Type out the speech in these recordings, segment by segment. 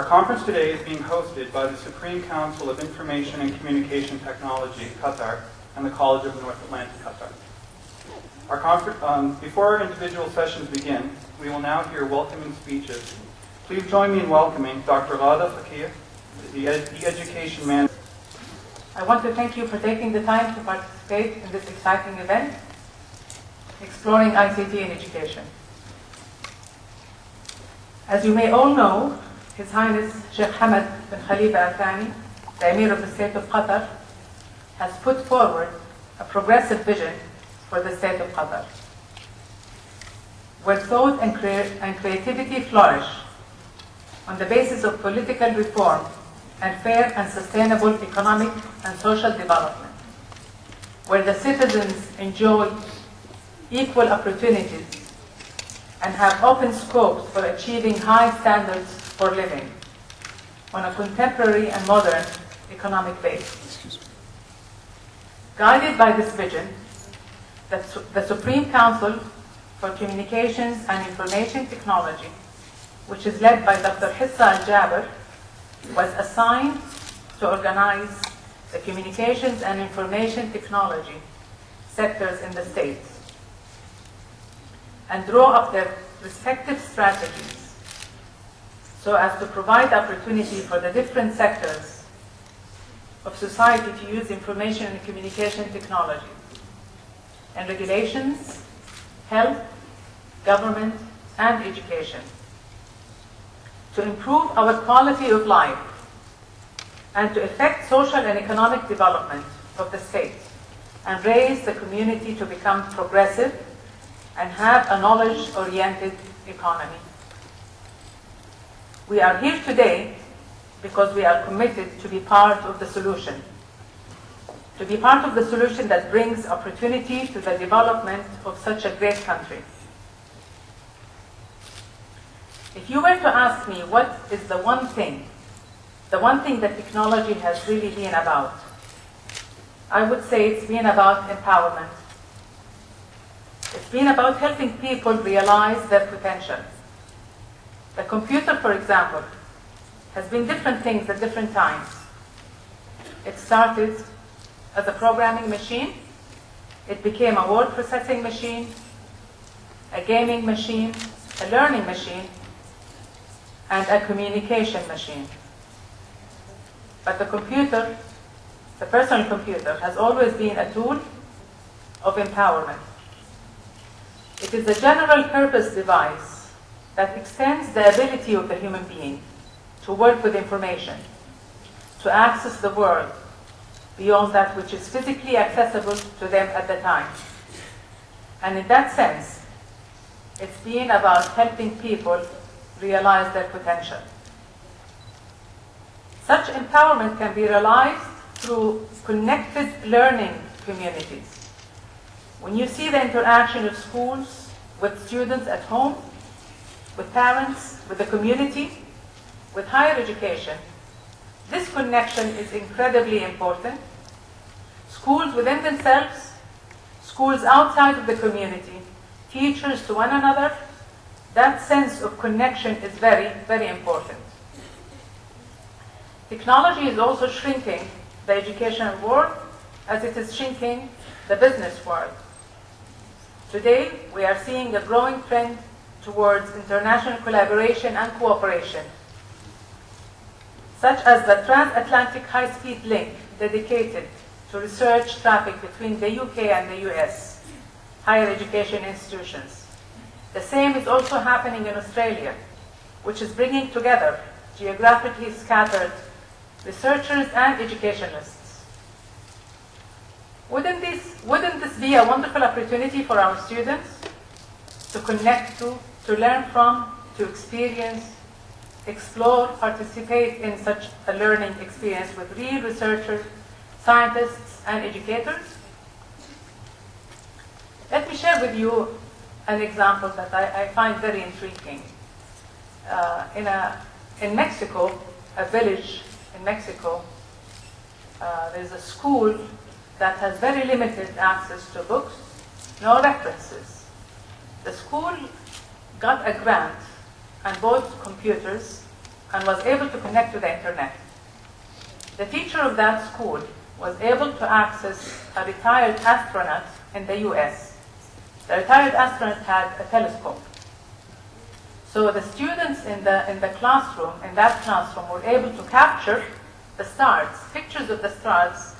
Our conference today is being hosted by the Supreme Council of Information and Communication Technology, Qatar, and the College of North Atlantic, Qatar. Our um, before our individual sessions begin, we will now hear welcoming speeches. Please join me in welcoming Dr. Ghada Fakir, the, ed- the Education Manager. I want to thank you for taking the time to participate in this exciting event, Exploring ICT in Education. As you may all know, His Highness Sheikh Hamad bin Khalifa Al Thani, the Emir of the State of Qatar, has put forward a progressive vision for the State of Qatar, where thought and, crea- and creativity flourish on the basis of political reform and fair and sustainable economic and social development, where the citizens enjoy equal opportunities and have open scopes for achieving high standards for living on a contemporary and modern economic base. Guided by this vision, the, the Supreme Council for Communications and Information Technology, which is led by Dr. Hissa Al-Jaber, was assigned to organize the communications and information technology sectors in the states and draw up their respective strategies so as to provide opportunity for the different sectors of society to use information and communication technology and regulations, health, government, and education to improve our quality of life and to effect social and economic development of the state and raise the community to become progressive and have a knowledge-oriented economy. We are here today because we are committed to be part of the solution, to be part of the solution that brings opportunity to the development of such a great country. If you were to ask me what is the one thing, the one thing that technology has really been about, I would say it's been about empowerment. It's been about helping people realize their potential. The computer, for example, has been different things at different times. It started as a programming machine, it became a word processing machine, a gaming machine, a learning machine, and a communication machine. But the computer, the personal computer, has always been a tool of empowerment. It is a general purpose device that extends the ability of the human being to work with information, to access the world beyond that which is physically accessible to them at the time. And in that sense, it's been about helping people realize their potential. Such empowerment can be realized through connected learning communities. When you see the interaction of schools with students at home, with parents, with the community, with higher education, this connection is incredibly important. Schools within themselves, schools outside of the community, teachers to one another, that sense of connection is very, very important. Technology is also shrinking the educational world as it is shrinking the business world. Today, we are seeing a growing trend towards international collaboration and cooperation, such as the transatlantic high-speed link dedicated to research traffic between the UK and the US higher education institutions. The same is also happening in Australia, which is bringing together geographically scattered researchers and educationalists. Wouldn't this, wouldn't this be a wonderful opportunity for our students to connect to, to learn from, to experience, explore, participate in such a learning experience with real researchers, scientists, and educators? Let me share with you an example that I, I find very intriguing. Uh, in, a, in Mexico, a village in Mexico, uh, there's a school that has very limited access to books, no references. The school got a grant and bought computers and was able to connect to the internet. The teacher of that school was able to access a retired astronaut in the US. The retired astronaut had a telescope. So the students in the, in the classroom, in that classroom, were able to capture the stars, pictures of the stars,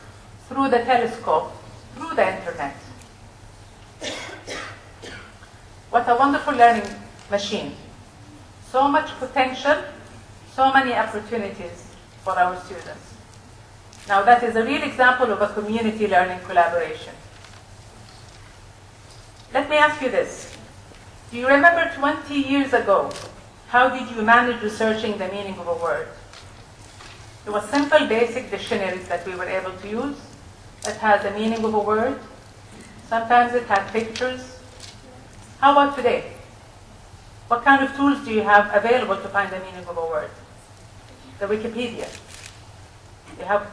through the telescope, through the internet. What a wonderful learning machine. So much potential, so many opportunities for our students. Now that is a real example of a community learning collaboration. Let me ask you this. Do you remember 20 years ago, how did you manage researching the meaning of a word? It was simple, basic dictionaries that we were able to use that had the meaning of a word. Sometimes it had pictures. How about today? What kind of tools do you have available to find the meaning of a word? The Wikipedia. You have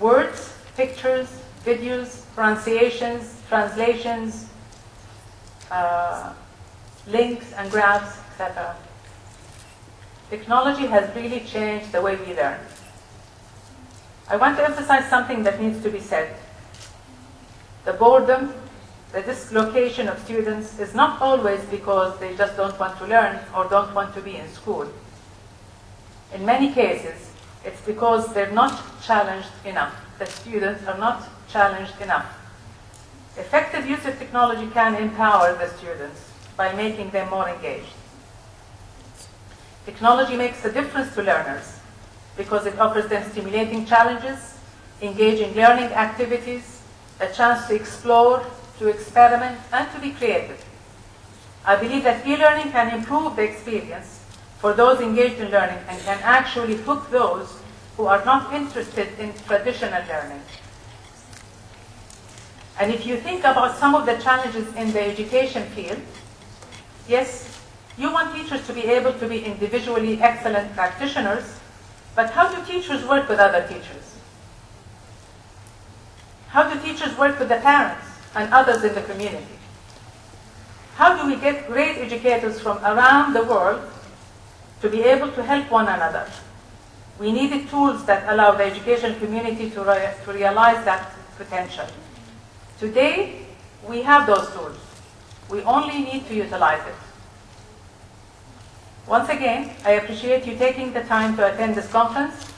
words, pictures, videos, pronunciations, translations, uh, links and graphs, etc. Technology has really changed the way we learn. I want to emphasize something that needs to be said. The boredom, the dislocation of students is not always because they just don't want to learn or don't want to be in school. In many cases, it's because they're not challenged enough. The students are not challenged enough. Effective use of technology can empower the students by making them more engaged. Technology makes a difference to learners because it offers them stimulating challenges, engaging learning activities, a chance to explore, to experiment, and to be creative. I believe that e-learning can improve the experience for those engaged in learning and can actually hook those who are not interested in traditional learning. And if you think about some of the challenges in the education field, yes, you want teachers to be able to be individually excellent practitioners, but how do teachers work with other teachers? How do teachers work with the parents and others in the community? How do we get great educators from around the world to be able to help one another? We needed tools that allow the education community to, re to realize that potential. Today, we have those tools. We only need to utilize it. Once again, I appreciate you taking the time to attend this conference